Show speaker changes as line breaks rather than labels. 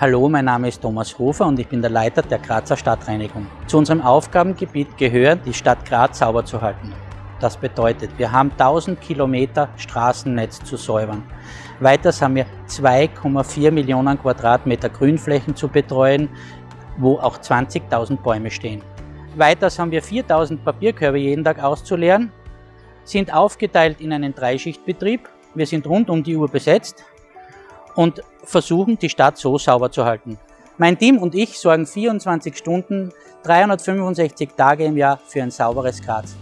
Hallo, mein Name ist Thomas Hofer und ich bin der Leiter der Grazer Stadtreinigung. Zu unserem Aufgabengebiet gehört, die Stadt Graz sauber zu halten. Das bedeutet, wir haben 1000 Kilometer Straßennetz zu säubern. Weiters haben wir 2,4 Millionen Quadratmeter Grünflächen zu betreuen, wo auch 20.000 Bäume stehen. Weiters haben wir 4000 Papierkörbe jeden Tag auszuleeren, sind aufgeteilt in einen Dreischichtbetrieb. Wir sind rund um die Uhr besetzt und versuchen, die Stadt so sauber zu halten. Mein Team und ich sorgen 24 Stunden, 365 Tage im Jahr für ein sauberes Graz.